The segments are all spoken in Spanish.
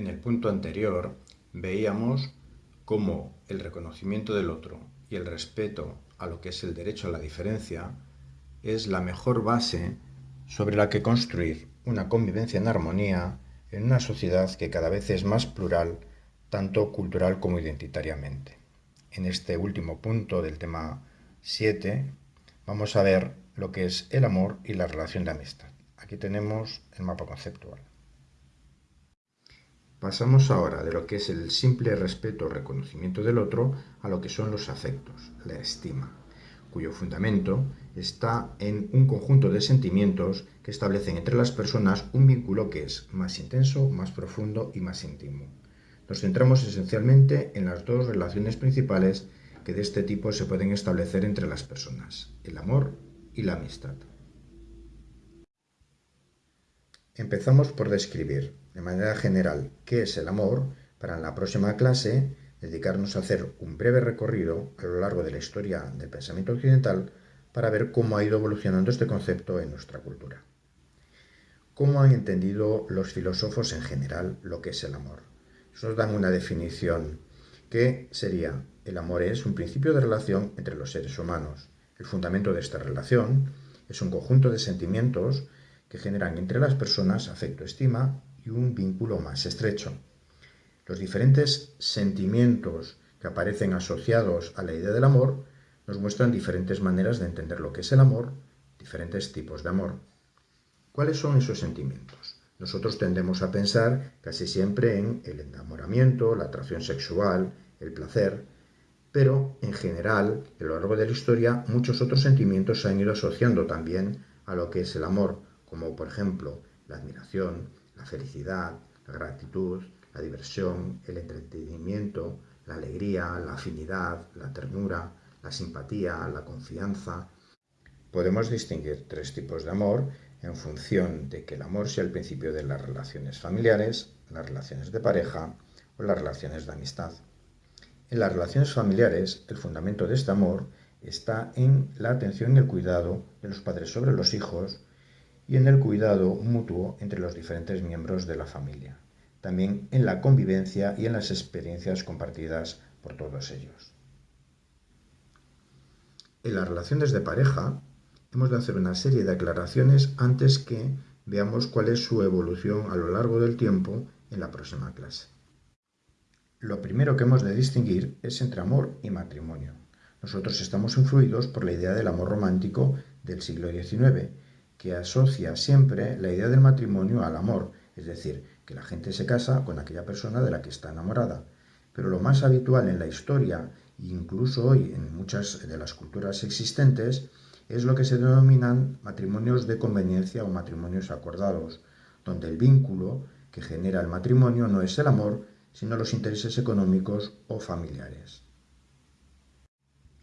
En el punto anterior veíamos cómo el reconocimiento del otro y el respeto a lo que es el derecho a la diferencia es la mejor base sobre la que construir una convivencia en armonía en una sociedad que cada vez es más plural, tanto cultural como identitariamente. En este último punto del tema 7 vamos a ver lo que es el amor y la relación de amistad. Aquí tenemos el mapa conceptual. Pasamos ahora de lo que es el simple respeto o reconocimiento del otro a lo que son los afectos, la estima, cuyo fundamento está en un conjunto de sentimientos que establecen entre las personas un vínculo que es más intenso, más profundo y más íntimo. Nos centramos esencialmente en las dos relaciones principales que de este tipo se pueden establecer entre las personas, el amor y la amistad. Empezamos por describir, de manera general, qué es el amor, para en la próxima clase dedicarnos a hacer un breve recorrido a lo largo de la historia del pensamiento occidental para ver cómo ha ido evolucionando este concepto en nuestra cultura. ¿Cómo han entendido los filósofos en general lo que es el amor? Nos dan una definición que sería, el amor es un principio de relación entre los seres humanos. El fundamento de esta relación es un conjunto de sentimientos que generan entre las personas afecto, estima y un vínculo más estrecho. Los diferentes sentimientos que aparecen asociados a la idea del amor nos muestran diferentes maneras de entender lo que es el amor, diferentes tipos de amor. ¿Cuáles son esos sentimientos? Nosotros tendemos a pensar casi siempre en el enamoramiento, la atracción sexual, el placer, pero en general, a lo largo de la historia, muchos otros sentimientos se han ido asociando también a lo que es el amor, como por ejemplo la admiración, la felicidad, la gratitud, la diversión, el entretenimiento, la alegría, la afinidad, la ternura, la simpatía, la confianza. Podemos distinguir tres tipos de amor en función de que el amor sea el principio de las relaciones familiares, las relaciones de pareja o las relaciones de amistad. En las relaciones familiares, el fundamento de este amor está en la atención y el cuidado de los padres sobre los hijos, y en el cuidado mutuo entre los diferentes miembros de la familia, también en la convivencia y en las experiencias compartidas por todos ellos. En las relaciones de pareja hemos de hacer una serie de aclaraciones antes que veamos cuál es su evolución a lo largo del tiempo en la próxima clase. Lo primero que hemos de distinguir es entre amor y matrimonio. Nosotros estamos influidos por la idea del amor romántico del siglo XIX, que asocia siempre la idea del matrimonio al amor, es decir, que la gente se casa con aquella persona de la que está enamorada. Pero lo más habitual en la historia, incluso hoy en muchas de las culturas existentes, es lo que se denominan matrimonios de conveniencia o matrimonios acordados, donde el vínculo que genera el matrimonio no es el amor, sino los intereses económicos o familiares.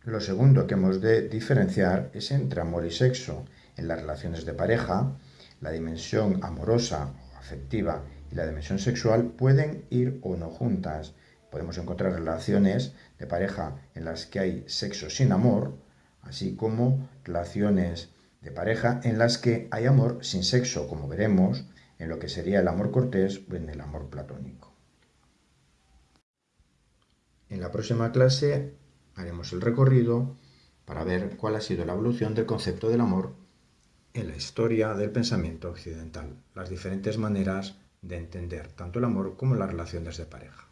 Lo segundo que hemos de diferenciar es entre amor y sexo, en las relaciones de pareja, la dimensión amorosa o afectiva y la dimensión sexual pueden ir o no juntas. Podemos encontrar relaciones de pareja en las que hay sexo sin amor, así como relaciones de pareja en las que hay amor sin sexo, como veremos en lo que sería el amor cortés o en el amor platónico. En la próxima clase haremos el recorrido para ver cuál ha sido la evolución del concepto del amor en la historia del pensamiento occidental, las diferentes maneras de entender tanto el amor como las relaciones de pareja.